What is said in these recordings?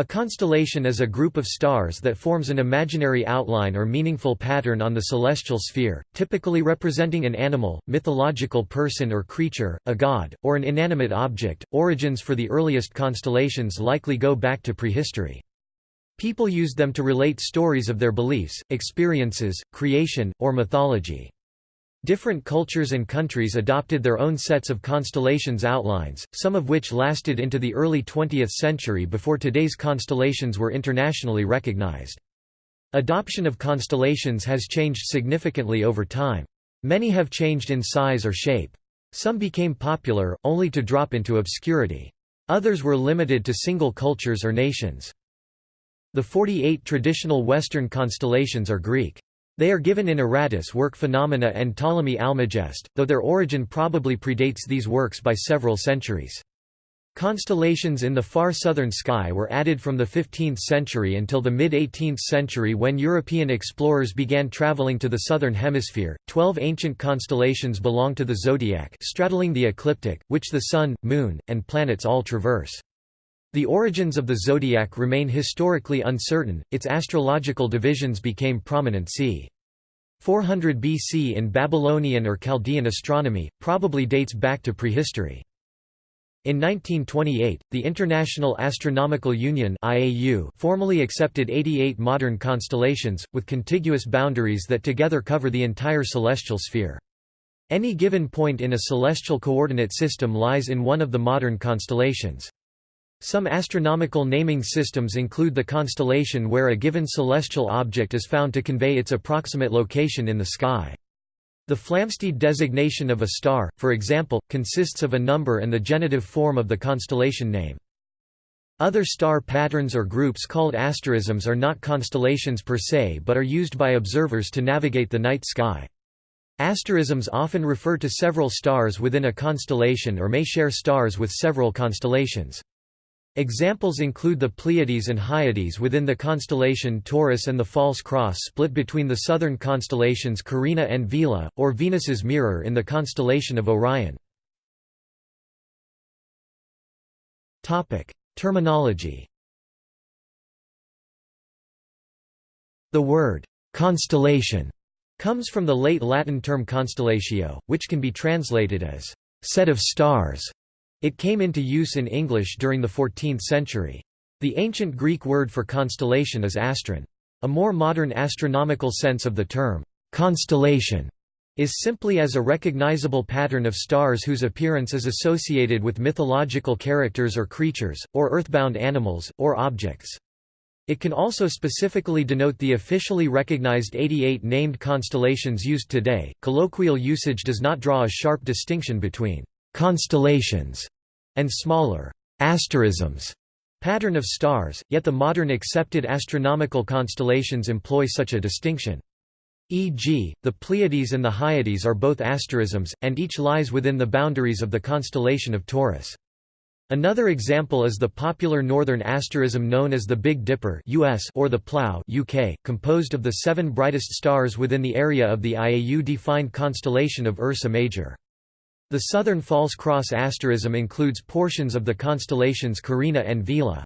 A constellation is a group of stars that forms an imaginary outline or meaningful pattern on the celestial sphere, typically representing an animal, mythological person or creature, a god, or an inanimate object. Origins for the earliest constellations likely go back to prehistory. People used them to relate stories of their beliefs, experiences, creation, or mythology. Different cultures and countries adopted their own sets of constellations outlines, some of which lasted into the early 20th century before today's constellations were internationally recognized. Adoption of constellations has changed significantly over time. Many have changed in size or shape. Some became popular, only to drop into obscurity. Others were limited to single cultures or nations. The 48 traditional Western constellations are Greek. They are given in Aratus work Phenomena and Ptolemy Almagest, though their origin probably predates these works by several centuries. Constellations in the far southern sky were added from the 15th century until the mid 18th century when European explorers began traveling to the southern hemisphere. Twelve ancient constellations belong to the zodiac, straddling the ecliptic, which the Sun, Moon, and planets all traverse. The origins of the zodiac remain historically uncertain, its astrological divisions became prominent c. 400 BC in Babylonian or Chaldean astronomy, probably dates back to prehistory. In 1928, the International Astronomical Union (IAU) formally accepted 88 modern constellations with contiguous boundaries that together cover the entire celestial sphere. Any given point in a celestial coordinate system lies in one of the modern constellations. Some astronomical naming systems include the constellation where a given celestial object is found to convey its approximate location in the sky. The Flamsteed designation of a star, for example, consists of a number and the genitive form of the constellation name. Other star patterns or groups called asterisms are not constellations per se but are used by observers to navigate the night sky. Asterisms often refer to several stars within a constellation or may share stars with several constellations. Examples include the Pleiades and Hyades within the constellation Taurus and the False Cross split between the southern constellations Carina and Vela, or Venus's Mirror in the constellation of Orion. Terminology The word «constellation» comes from the late Latin term constellatio, which can be translated as «set of stars» It came into use in English during the 14th century. The ancient Greek word for constellation is astron. A more modern astronomical sense of the term, constellation, is simply as a recognizable pattern of stars whose appearance is associated with mythological characters or creatures, or earthbound animals, or objects. It can also specifically denote the officially recognized 88 named constellations used today. Colloquial usage does not draw a sharp distinction between constellations, and smaller asterisms pattern of stars, yet the modern accepted astronomical constellations employ such a distinction. E.g., the Pleiades and the Hyades are both asterisms, and each lies within the boundaries of the constellation of Taurus. Another example is the popular northern asterism known as the Big Dipper US or the Plough UK, composed of the seven brightest stars within the area of the IAU-defined constellation of Ursa Major. The southern false cross asterism includes portions of the constellations Carina and Vela.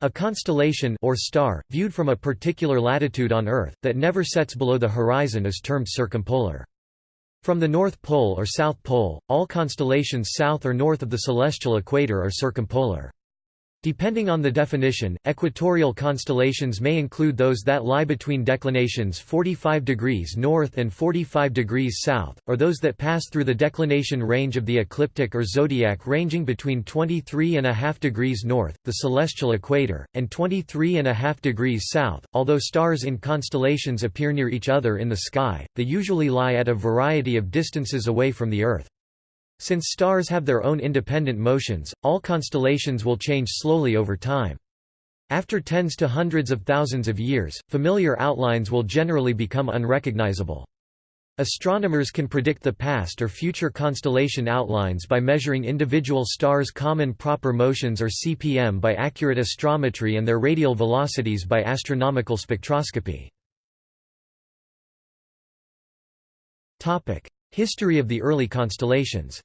A constellation or star, viewed from a particular latitude on Earth, that never sets below the horizon is termed circumpolar. From the North Pole or South Pole, all constellations south or north of the celestial equator are circumpolar. Depending on the definition, equatorial constellations may include those that lie between declinations 45 degrees north and 45 degrees south, or those that pass through the declination range of the ecliptic or zodiac ranging between 23.5 degrees north, the celestial equator, and 23.5 degrees south. Although stars in constellations appear near each other in the sky, they usually lie at a variety of distances away from the Earth. Since stars have their own independent motions, all constellations will change slowly over time. After tens to hundreds of thousands of years, familiar outlines will generally become unrecognizable. Astronomers can predict the past or future constellation outlines by measuring individual stars' common proper motions or CPM by accurate astrometry and their radial velocities by astronomical spectroscopy. History of the early constellations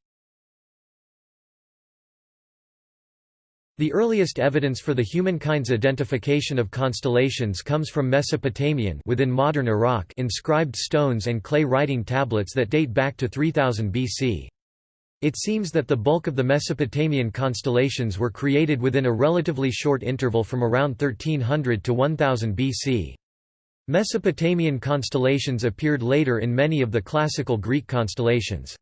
The earliest evidence for the humankind's identification of constellations comes from Mesopotamian within modern Iraq inscribed stones and clay writing tablets that date back to 3000 BC. It seems that the bulk of the Mesopotamian constellations were created within a relatively short interval from around 1300 to 1000 BC. Mesopotamian constellations appeared later in many of the classical Greek constellations.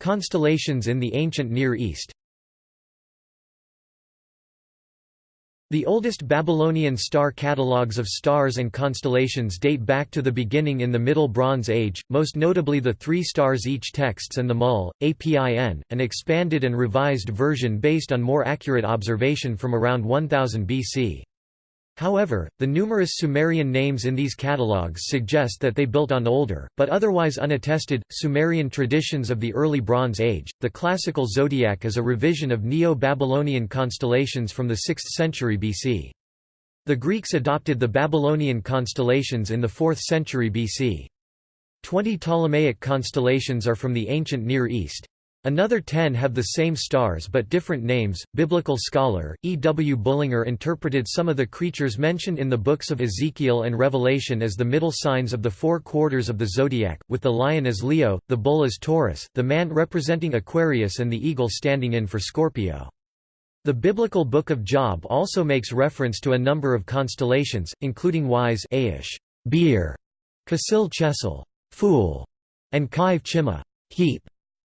Constellations in the ancient Near East The oldest Babylonian star catalogues of stars and constellations date back to the beginning in the Middle Bronze Age, most notably the Three Stars Each texts and the Mul, Apin, an expanded and revised version based on more accurate observation from around 1000 BC. However, the numerous Sumerian names in these catalogues suggest that they built on older, but otherwise unattested, Sumerian traditions of the early Bronze Age. The classical zodiac is a revision of Neo Babylonian constellations from the 6th century BC. The Greeks adopted the Babylonian constellations in the 4th century BC. Twenty Ptolemaic constellations are from the ancient Near East. Another ten have the same stars but different names. Biblical scholar E. W. Bullinger interpreted some of the creatures mentioned in the books of Ezekiel and Revelation as the middle signs of the four quarters of the zodiac, with the lion as Leo, the bull as Taurus, the man representing Aquarius, and the eagle standing in for Scorpio. The biblical Book of Job also makes reference to a number of constellations, including Wise Aish, beer, Casil Chesel, fool, and Kaiv Chima, heap.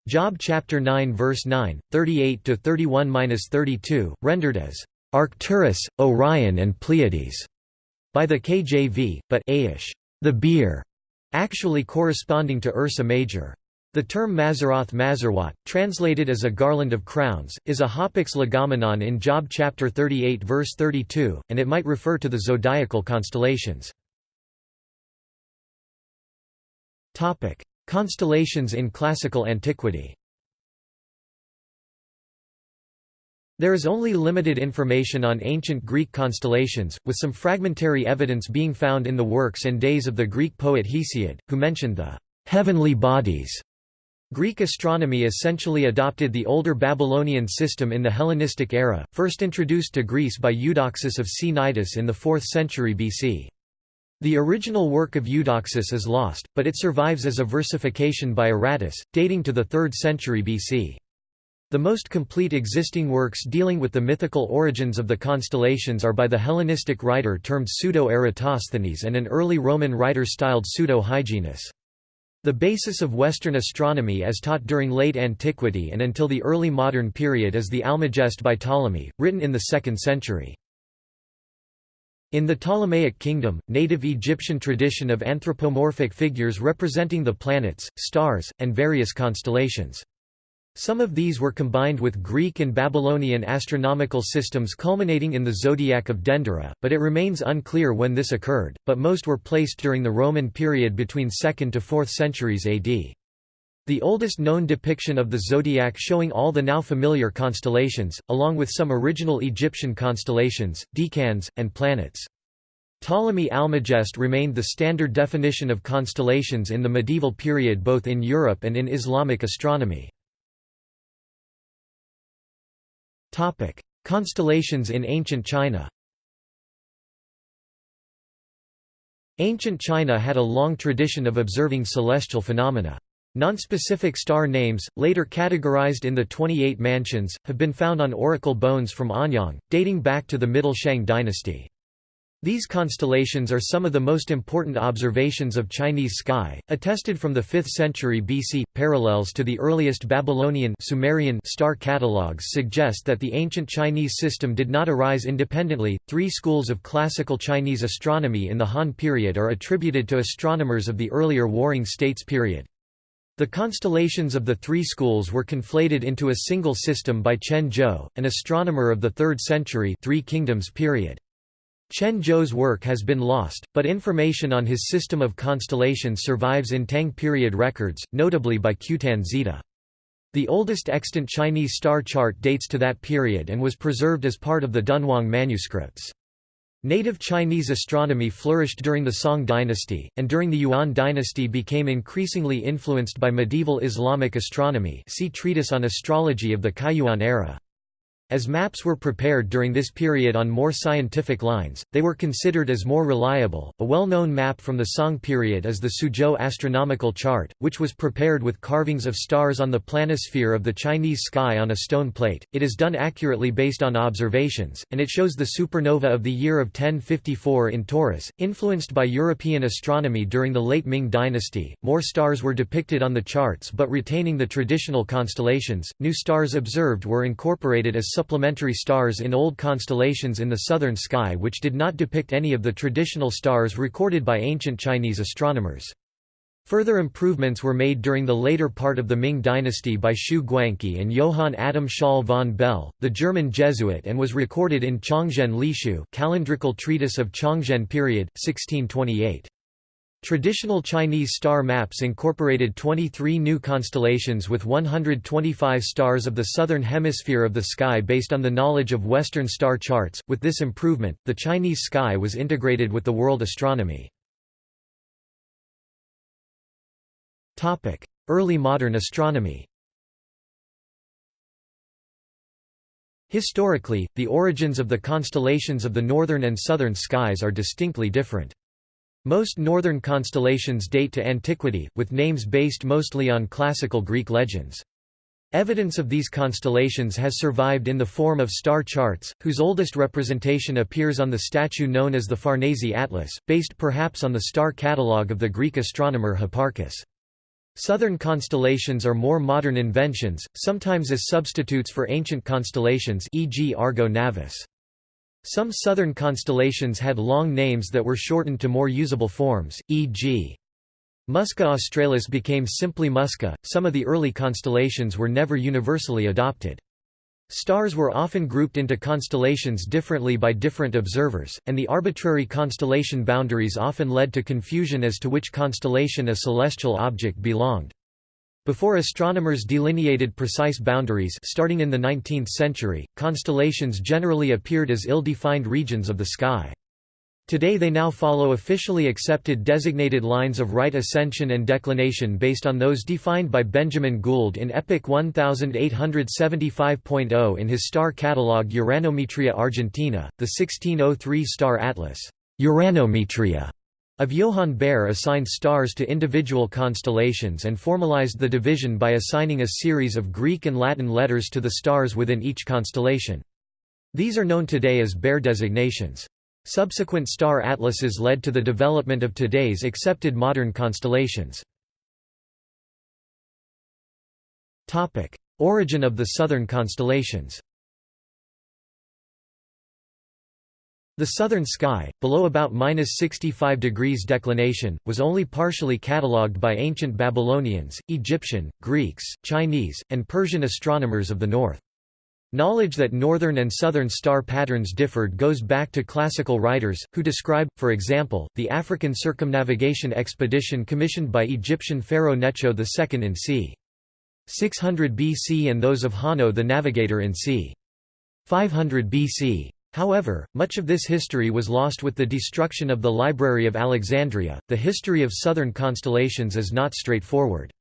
Job chapter 9 verse 9, 38 to 31-32, rendered as Arcturus, Orion and Pleiades by the KJV, but Aish, the beer, actually corresponding to Ursa Major. The term Mazaroth Mazarwat, translated as a garland of crowns, is a hapax legomenon in Job chapter 38 verse 32, and it might refer to the zodiacal constellations. Constellations in classical antiquity There is only limited information on ancient Greek constellations, with some fragmentary evidence being found in the works and days of the Greek poet Hesiod, who mentioned the heavenly bodies. Greek astronomy essentially adopted the older Babylonian system in the Hellenistic era, first introduced to Greece by Eudoxus of Cnidus in the 4th century BC. The original work of Eudoxus is lost, but it survives as a versification by Aratus, dating to the 3rd century BC. The most complete existing works dealing with the mythical origins of the constellations are by the Hellenistic writer termed Pseudo-Eratosthenes and an early Roman writer styled Pseudo-Hyginus. The basis of Western astronomy as taught during late antiquity and until the early modern period is the Almagest by Ptolemy, written in the 2nd century. In the Ptolemaic kingdom, native Egyptian tradition of anthropomorphic figures representing the planets, stars, and various constellations. Some of these were combined with Greek and Babylonian astronomical systems culminating in the zodiac of Dendera, but it remains unclear when this occurred, but most were placed during the Roman period between 2nd to 4th centuries AD. The oldest known depiction of the zodiac showing all the now familiar constellations, along with some original Egyptian constellations, decans, and planets. Ptolemy Almagest remained the standard definition of constellations in the medieval period both in Europe and in Islamic astronomy. Constellations in ancient China Ancient China had a long tradition of observing celestial phenomena. Nonspecific star names, later categorized in the 28 mansions, have been found on oracle bones from Anyang, dating back to the Middle Shang dynasty. These constellations are some of the most important observations of Chinese sky, attested from the 5th century BC. Parallels to the earliest Babylonian Sumerian star catalogues suggest that the ancient Chinese system did not arise independently. Three schools of classical Chinese astronomy in the Han period are attributed to astronomers of the earlier Warring States period. The constellations of the three schools were conflated into a single system by Chen Zhou, an astronomer of the 3rd century Three Kingdoms period. Chen Zhou's work has been lost, but information on his system of constellations survives in Tang period records, notably by Qutan Xida. The oldest extant Chinese star chart dates to that period and was preserved as part of the Dunhuang manuscripts. Native Chinese astronomy flourished during the Song dynasty, and during the Yuan dynasty became increasingly influenced by medieval Islamic astronomy see Treatise on Astrology of the Kaiyuan era. As maps were prepared during this period on more scientific lines, they were considered as more reliable. A well known map from the Song period is the Suzhou astronomical chart, which was prepared with carvings of stars on the planisphere of the Chinese sky on a stone plate. It is done accurately based on observations, and it shows the supernova of the year of 1054 in Taurus. Influenced by European astronomy during the late Ming dynasty, more stars were depicted on the charts but retaining the traditional constellations. New stars observed were incorporated as supplementary stars in old constellations in the southern sky which did not depict any of the traditional stars recorded by ancient Chinese astronomers. Further improvements were made during the later part of the Ming dynasty by Xu Guangqi and Johann Adam Schall von Bell, the German Jesuit and was recorded in Chongzhen Lishu calendrical treatise of Chongzhen period, 1628. Traditional Chinese star maps incorporated 23 new constellations with 125 stars of the southern hemisphere of the sky based on the knowledge of Western star charts. With this improvement, the Chinese sky was integrated with the world astronomy. Topic: Early modern astronomy. Historically, the origins of the constellations of the northern and southern skies are distinctly different. Most northern constellations date to antiquity, with names based mostly on classical Greek legends. Evidence of these constellations has survived in the form of star charts, whose oldest representation appears on the statue known as the Farnese Atlas, based perhaps on the star catalogue of the Greek astronomer Hipparchus. Southern constellations are more modern inventions, sometimes as substitutes for ancient constellations e.g. Argo Navis. Some southern constellations had long names that were shortened to more usable forms, e.g. Musca Australis became simply Musca. Some of the early constellations were never universally adopted. Stars were often grouped into constellations differently by different observers, and the arbitrary constellation boundaries often led to confusion as to which constellation a celestial object belonged. Before astronomers delineated precise boundaries starting in the 19th century, constellations generally appeared as ill-defined regions of the sky. Today they now follow officially accepted designated lines of right ascension and declination based on those defined by Benjamin Gould in Epoch 1875.0 in his star catalogue Uranometria Argentina, the 1603 star atlas Uranometria of Johann Bayer assigned stars to individual constellations and formalized the division by assigning a series of Greek and Latin letters to the stars within each constellation. These are known today as Bayer designations. Subsequent star atlases led to the development of today's accepted modern constellations. Origin of the southern constellations The southern sky, below about minus 65 degrees declination, was only partially catalogued by ancient Babylonians, Egyptian, Greeks, Chinese, and Persian astronomers of the north. Knowledge that northern and southern star patterns differed goes back to classical writers, who describe, for example, the African circumnavigation expedition commissioned by Egyptian pharaoh Necho II in c. 600 BC and those of Hanno the Navigator in c. 500 BC. However, much of this history was lost with the destruction of the Library of Alexandria. The history of southern constellations is not straightforward.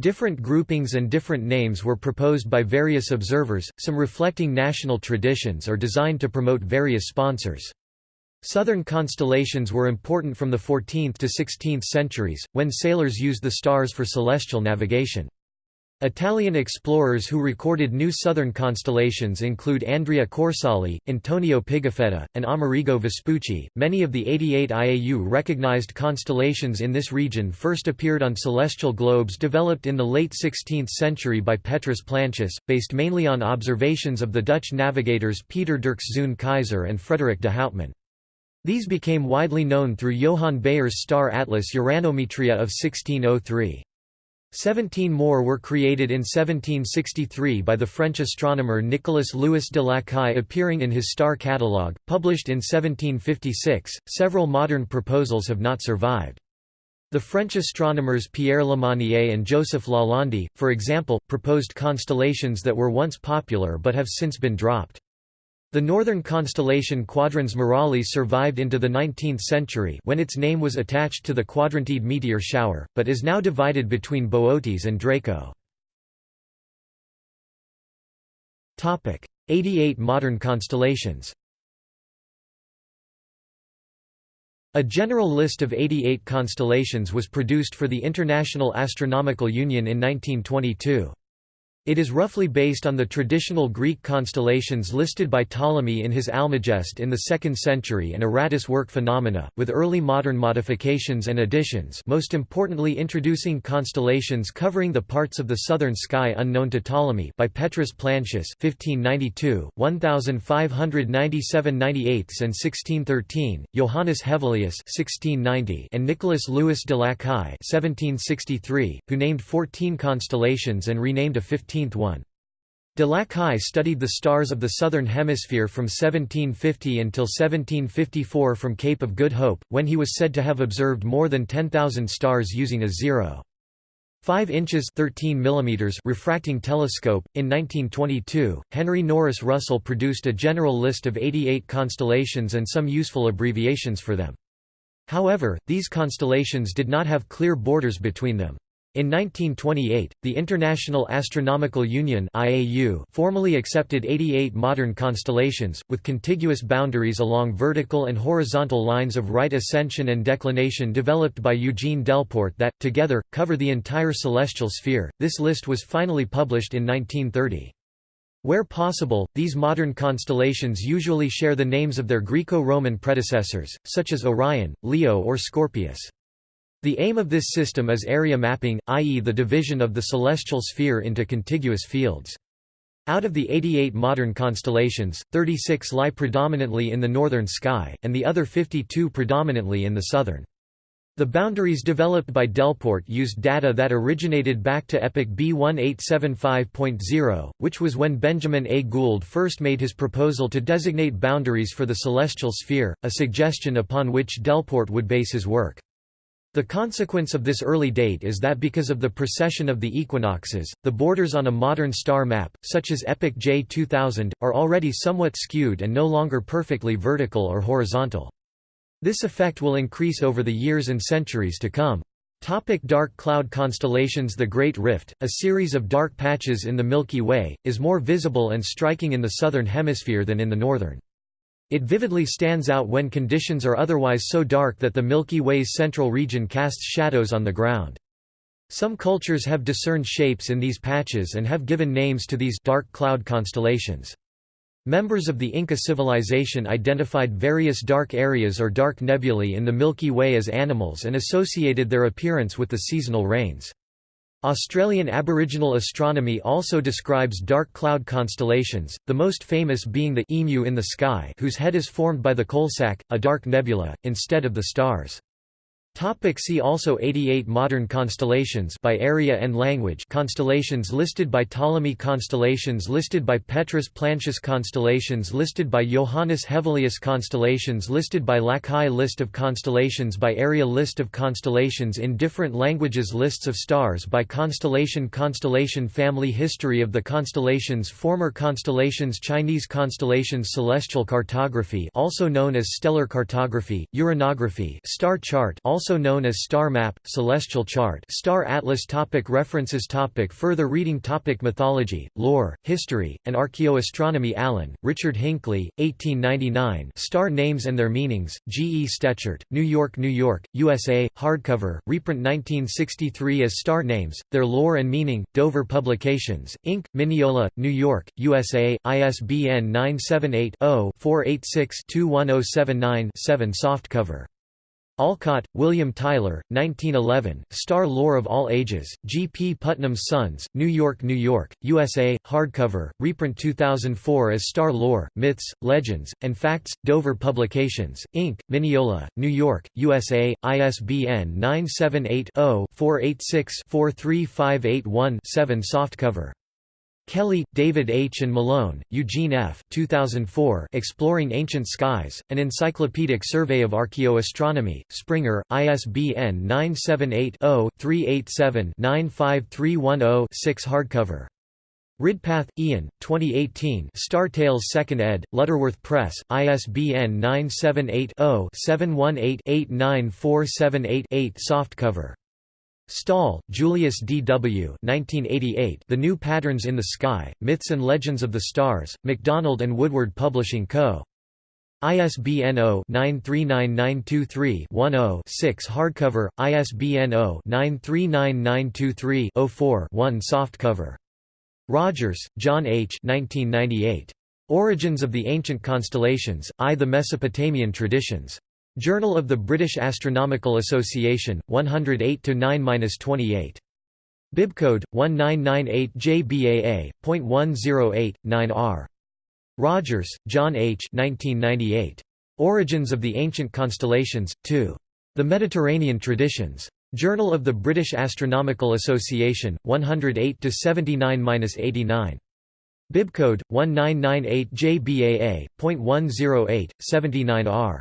Different groupings and different names were proposed by various observers, some reflecting national traditions or designed to promote various sponsors. Southern constellations were important from the 14th to 16th centuries, when sailors used the stars for celestial navigation. Italian explorers who recorded new southern constellations include Andrea Corsali, Antonio Pigafetta, and Amerigo Vespucci. Many of the 88 IAU recognized constellations in this region first appeared on celestial globes developed in the late 16th century by Petrus Plancius, based mainly on observations of the Dutch navigators Pieter Dirkszoon Keyser and Frederik de Houtman. These became widely known through Johann Bayer's star atlas Uranometria of 1603. Seventeen more were created in 1763 by the French astronomer Nicolas Louis de Lacaille appearing in his star catalogue, published in 1756. Several modern proposals have not survived. The French astronomers Pierre Lemonnier and Joseph Lalande, for example, proposed constellations that were once popular but have since been dropped. The northern constellation Quadrans Muralis survived into the 19th century when its name was attached to the Quadrantid meteor shower, but is now divided between Boötes and Draco. 88 modern constellations A general list of 88 constellations was produced for the International Astronomical Union in 1922. It is roughly based on the traditional Greek constellations listed by Ptolemy in his Almagest in the 2nd century and Aratus work phenomena, with early modern modifications and additions most importantly introducing constellations covering the parts of the southern sky unknown to Ptolemy by Petrus Plancius 1592, 1597 98 and 1613, Johannes Hevelius 1690 and Nicolas Louis de Lacaille 1763, who named 14 constellations and renamed a 15 one. De Lacaille studied the stars of the Southern Hemisphere from 1750 until 1754 from Cape of Good Hope, when he was said to have observed more than 10,000 stars using a 0. 5 inches 13 mm refracting telescope. In 1922, Henry Norris Russell produced a general list of 88 constellations and some useful abbreviations for them. However, these constellations did not have clear borders between them. In 1928, the International Astronomical Union (IAU) formally accepted 88 modern constellations with contiguous boundaries along vertical and horizontal lines of right ascension and declination developed by Eugene Delporte that together cover the entire celestial sphere. This list was finally published in 1930. Where possible, these modern constellations usually share the names of their Greco-Roman predecessors, such as Orion, Leo or Scorpius. The aim of this system is area mapping, i.e. the division of the celestial sphere into contiguous fields. Out of the 88 modern constellations, 36 lie predominantly in the northern sky, and the other 52 predominantly in the southern. The boundaries developed by Delporte used data that originated back to epoch B1875.0, which was when Benjamin A. Gould first made his proposal to designate boundaries for the celestial sphere, a suggestion upon which Delporte would base his work. The consequence of this early date is that because of the precession of the equinoxes, the borders on a modern star map, such as Epoch J 2000, are already somewhat skewed and no longer perfectly vertical or horizontal. This effect will increase over the years and centuries to come. Topic dark cloud constellations The Great Rift, a series of dark patches in the Milky Way, is more visible and striking in the southern hemisphere than in the northern. It vividly stands out when conditions are otherwise so dark that the Milky Way's central region casts shadows on the ground. Some cultures have discerned shapes in these patches and have given names to these dark cloud constellations. Members of the Inca civilization identified various dark areas or dark nebulae in the Milky Way as animals and associated their appearance with the seasonal rains. Australian Aboriginal astronomy also describes dark cloud constellations, the most famous being the Emu in the Sky whose head is formed by the Coalsack, a dark nebula, instead of the stars. Topic see also 88 Modern constellations by area and language Constellations listed by Ptolemy Constellations listed by Petrus Plancius Constellations listed by Johannes Hevelius Constellations listed by Lacaille List of constellations by area List of constellations in different languages Lists of stars by constellation Constellation family History of the constellations Former constellations Chinese constellations Celestial cartography also known as stellar cartography, uranography star chart also also known as star map, celestial chart star atlas topic References topic Further reading topic Mythology, lore, history, and archaeoastronomy Allen, Richard Hinckley, 1899 Star Names and Their Meanings, G. E. Stechert, New York, New York, USA, hardcover, reprint 1963 as Star Names, Their Lore and Meaning, Dover Publications, Inc., Mineola, New York, USA, ISBN 978 0 486 21079 7 softcover. Olcott, William Tyler, 1911, Star Lore of All Ages, G. P. Putnam's Sons, New York, New York, USA, hardcover, reprint 2004 as Star Lore, Myths, Legends, and Facts, Dover Publications, Inc., Mineola, New York, USA, ISBN 978 0 486 43581 7 softcover. Kelley, David H. and Malone, Eugene F. 2004 Exploring Ancient Skies, An Encyclopedic Survey of Archaeoastronomy, Springer, ISBN 978 0 387 95310 6 hardcover. Ridpath, Ian, 2018 Star Tales 2nd ed., Lutterworth Press, ISBN 978-0-718-89478-8 Softcover. Staal, Julius D. W. 1988 The New Patterns in the Sky, Myths and Legends of the Stars, MacDonald and Woodward Publishing Co. ISBN 0-939923-10-6 Hardcover, ISBN 0-939923-04-1 Softcover Rogers, John H. 1998. Origins of the Ancient Constellations, I. The Mesopotamian Traditions. Journal of the British Astronomical Association, 108-9-28. Bibcode 1998JBAA.108.9R. Rogers, John H. 1998. Origins of the Ancient Constellations, 2. The Mediterranean Traditions. Journal of the British Astronomical Association, 108 79-89. Bibcode 1998JBAA.108.79R.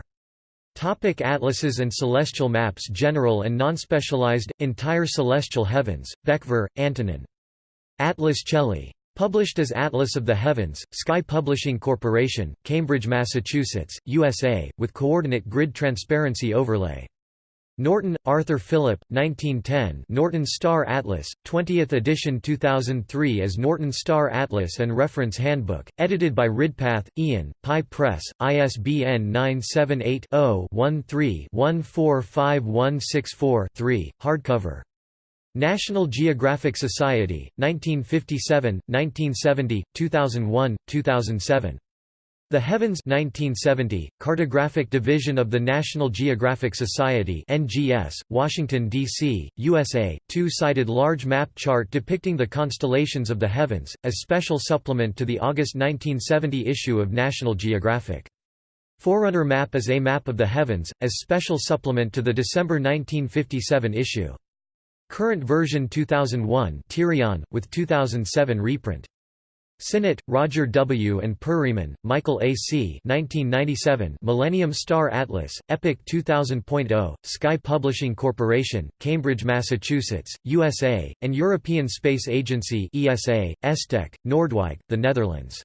Topic Atlases and celestial maps General and non-specialized, entire celestial heavens, Bečvář, Antonin. Atlas Coeli. Published as Atlas of the Heavens, Sky Publishing Corporation, Cambridge, Massachusetts, USA, with coordinate grid transparency overlay. Norton, Arthur Philip, 1910 Norton Star Atlas, 20th edition 2003 as Norton Star Atlas and Reference Handbook, edited by Ridpath, Ian, Pi Press, ISBN 978-0-13-145164-3, hardcover. National Geographic Society, 1957, 1970, 2001, 2007. The Heavens 1970, Cartographic Division of the National Geographic Society NGS, Washington, D.C., USA, two-sided large map chart depicting the constellations of the heavens, as special supplement to the August 1970 issue of National Geographic. Forerunner map is a map of the heavens, as special supplement to the December 1957 issue. Current version 2001 Tirion, with 2007 reprint. Sinnott, Roger W. and Perryman, Michael A. C. 1997 Millennium Star Atlas, Epoch 2000.0, Sky Publishing Corporation, Cambridge, Massachusetts, USA, and European Space Agency ESA, ESTEC, Noordwijk, the Netherlands.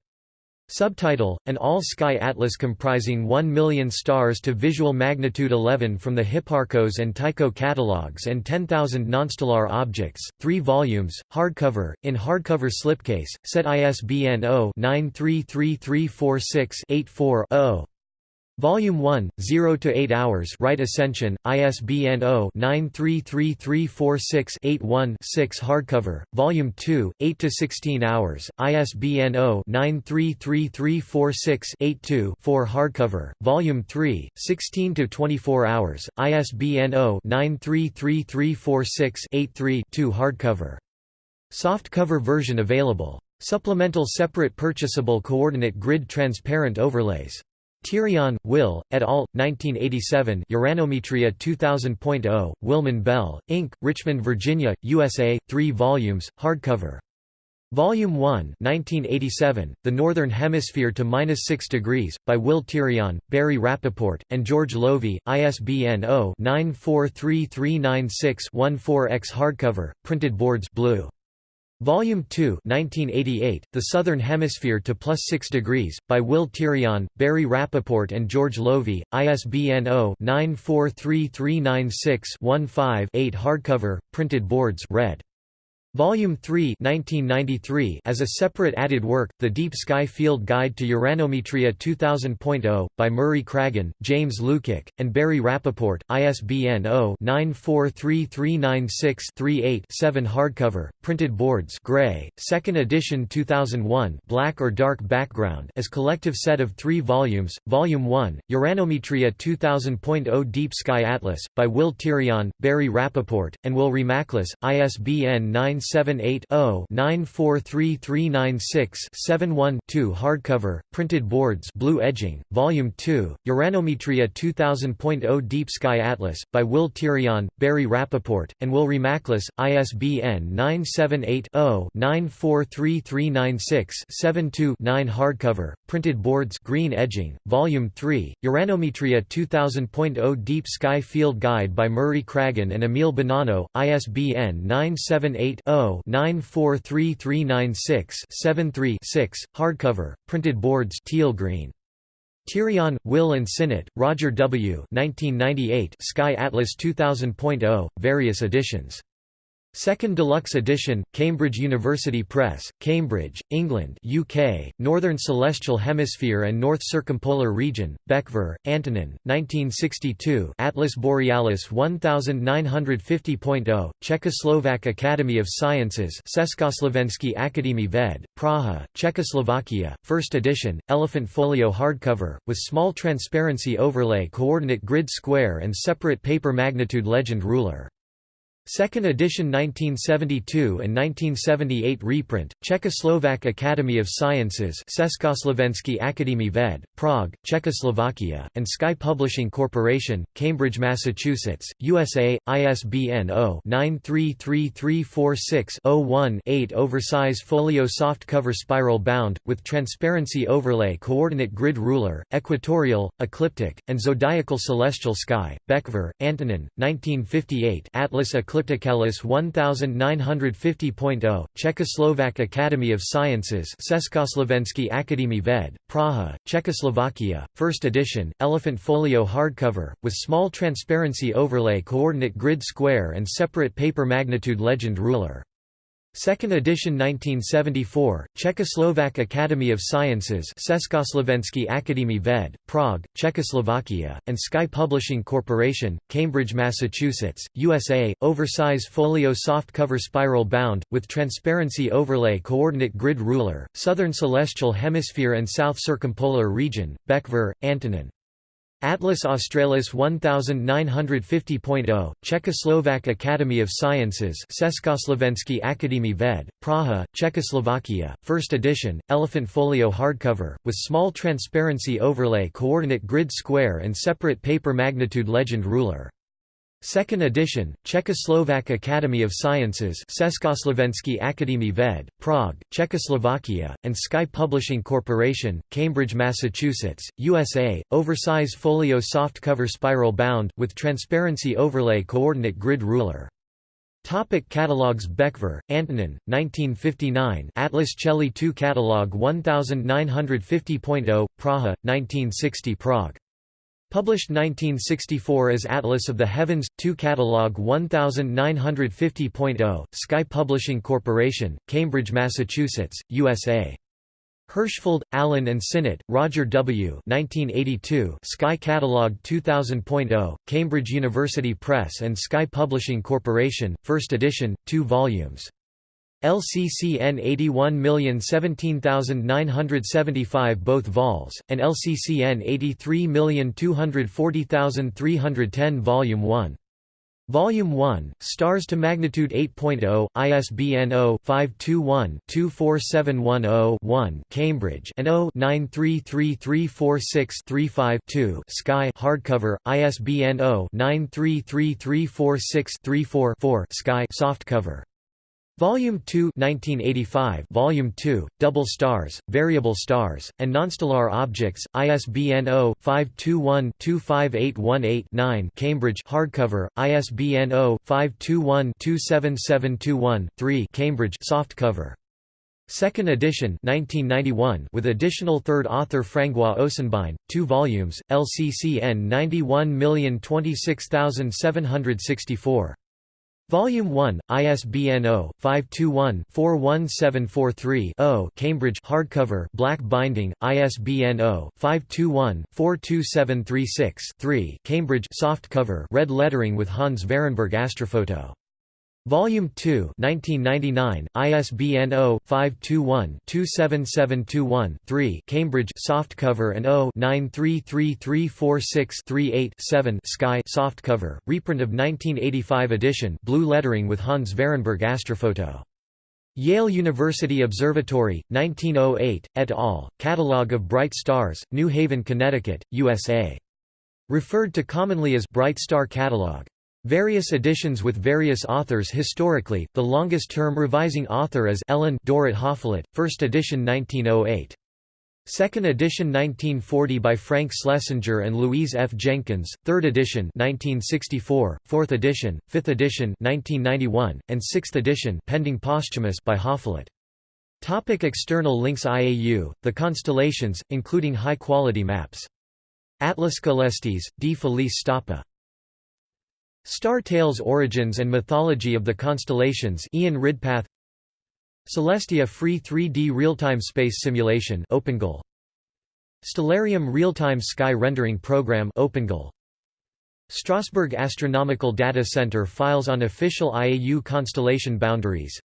Subtitle, an all-sky atlas comprising 1 million stars to visual magnitude 11 from the Hipparcos and Tycho catalogues and 10,000 nonstellar objects, 3 volumes, hardcover, in hardcover slipcase, set ISBN 0-933346-84-0. Volume 1, 0 to 8 hours. Right Ascension, ISBN 0-933346-81-6 hardcover. Volume 2, 8 to 16 hours. ISBN 0-933346-82-4 hardcover. Volume 3, 16 to 24 hours. ISBN 0-933346-83-2 hardcover. Softcover version available. Supplemental separate purchasable coordinate grid transparent overlays. Tirion, Will, et al., 1987 Uranometria 2000.0, Willmann-Bell, Inc., Richmond, Virginia, USA, 3 volumes, hardcover. Volume 1 1987, The Northern Hemisphere to Minus 6 Degrees, by Will Tirion, Barry Rappaport, and George Lovi, ISBN 0-943396-14-X hardcover, printed boards blue. Volume 2 1988, The Southern Hemisphere to Plus 6 Degrees, by Will Tirion, Barry Rappaport and George Lovi, ISBN 0-943396-15-8 hardcover, printed boards red. Volume 3 1993 as a separate added work, The Deep Sky Field Guide to Uranometria 2000.0, by Murray Cragin, James Lukic, and Barry Rappaport, ISBN 0-943396-38-7 hardcover, printed boards gray, 2nd edition 2001 black or dark background as collective set of three volumes, Volume 1, Uranometria 2000.0 Deep Sky Atlas, by Will Tirion, Barry Rappaport, and Will Remaklus, ISBN 9 978-0-943396-71-2 hardcover, printed boards blue edging, Volume 2, Uranometria 2000.0 Deep Sky Atlas, by Will Tirion, Barry Rappaport, and Will Remaklus, ISBN 978-0-943396-72-9 hardcover, printed boards green edging, Volume 3, Uranometria 2000.0 Deep Sky Field Guide by Murray Cragin and Emil Bonanno, ISBN 978 0-943396-73-6, hardcover, printed boards teal green. Tirion, Will and Sinnott, Roger W. 1998 Sky Atlas 2000.0, various editions. Second Deluxe Edition, Cambridge University Press, Cambridge, England UK, Northern Celestial Hemisphere and North Circumpolar Region, Bečvář, Antonin, 1962 Atlas Borealis 1950.0, Czechoslovak Academy of Sciences Československý Akademie Ved, Praha, Czechoslovakia, first edition, elephant folio hardcover, with small transparency overlay coordinate grid square and separate paper magnitude legend ruler. Second edition 1972 and 1978 reprint, Czechoslovak Academy of Sciences Československý Akademie Ved, Prague, Czechoslovakia, and Sky Publishing Corporation, Cambridge, Massachusetts, USA, ISBN 0-933346-01-8 Oversize folio softcover spiral bound, with transparency overlay coordinate grid ruler, equatorial, ecliptic, and zodiacal celestial sky, Bečvář, Antonin, 1958 Atlas Ecliptic Ellipticalis 1950.0, Czechoslovak Academy of Sciences Československý Akademie Ved, Praha, Czechoslovakia, first edition, elephant folio hardcover, with small transparency overlay coordinate grid square and separate paper magnitude legend ruler. Second edition 1974, Czechoslovak Academy of Sciences Československý Akademie Ved, Prague, Czechoslovakia, and Sky Publishing Corporation, Cambridge, Massachusetts, USA, oversize folio softcover spiral bound, with transparency overlay coordinate grid ruler, Southern Celestial Hemisphere and South Circumpolar Region, Bečvář, Antonin. Atlas Australis 1950.0, Czechoslovak Academy of Sciences Československý Akademie Ved, Praha, Czechoslovakia, first edition, elephant folio hardcover, with small transparency overlay coordinate grid square and separate paper magnitude legend ruler. Second edition, Czechoslovak Academy of Sciences Akademie Ved, Prague, Czechoslovakia, and Sky Publishing Corporation, Cambridge, Massachusetts, USA, oversize folio softcover spiral bound, with transparency overlay coordinate grid ruler. Topic catalogs Bečvář, Antonin, 1959 Atlas Coeli 2 Catalog 1950.0, Praha, 1960 Prague Published 1964 as Atlas of the Heavens, 2 Catalog 1950.0, Sky Publishing Corporation, Cambridge, Massachusetts, USA. Hirshfeld, Alan and Sinnott, Roger W. 1982, Sky Catalog 2000.0, Cambridge University Press and Sky Publishing Corporation, first edition, 2 volumes. LCCN 81017975 both vols, and LCCN 83240310 Volume 1. Volume 1, Stars to Magnitude 8.0, ISBN 0-521-24710-1 Cambridge and 0-933346-35-2 Sky hardcover, ISBN 0-933346-34-4 Sky softcover. Volume 2 1985 Volume 2, Double Stars, Variable Stars, and Nonstellar Objects, ISBN 0-521-25818-9 Cambridge hardcover, ISBN 0-521-27721-3 Cambridge softcover. Second edition 1991 with additional third author François Ochsenbein, two volumes, LCCN 91026764. Volume 1, ISBN 0-521-41743-0 Cambridge hardcover black binding, ISBN 0-521-42736-3 Cambridge softcover red lettering with Hans Vehrenberg astrophoto. Volume 2 1999, ISBN 0-521-27721-3 Cambridge softcover and 0-93334638-7 Sky softcover, reprint of 1985 edition blue lettering with Hans Vehrenberg astrophoto. Yale University Observatory, 1908, et al., Catalogue of Bright Stars, New Haven, Connecticut, USA. Referred to commonly as Bright Star Catalogue. Various editions with various authors historically, the longest-term revising author is Ellen Dorrit Hoffleit, first edition 1908. Second edition 1940 by Frank Schlesinger and Louise F. Jenkins, third edition 1964, fourth edition, fifth edition 1991, and sixth edition pending posthumous by Hoffleit. Topic external links IAU, the constellations, including high-quality maps. Atlas Celestis, D. Felice Stoppa. Star Tales Origins and Mythology of the Constellations Ian Ridpath. Celestia Free 3D Real-Time Space Simulation OpenGL Stellarium Real-Time Sky Rendering Program OpenGL Strasbourg Astronomical Data Center files on official IAU constellation boundaries.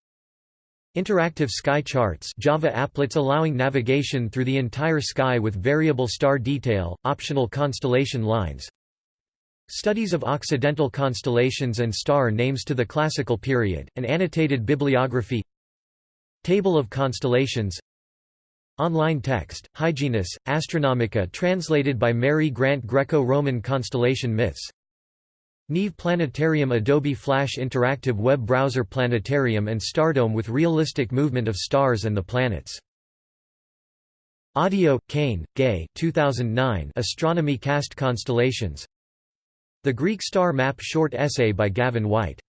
Interactive sky charts Java applets allowing navigation through the entire sky with variable star detail, optional constellation lines Studies of Occidental constellations and star names to the Classical period, an annotated bibliography. Table of constellations. Online text, Hyginus, Astronomica translated by Mary Grant Greco-Roman Constellation Myths. Neave Planetarium Adobe Flash Interactive Web Browser Planetarium and Stardome with realistic movement of stars and the planets. Audio, Cain, Gay 2009 Astronomy Cast Constellations the Greek Star Map short essay by Gavin White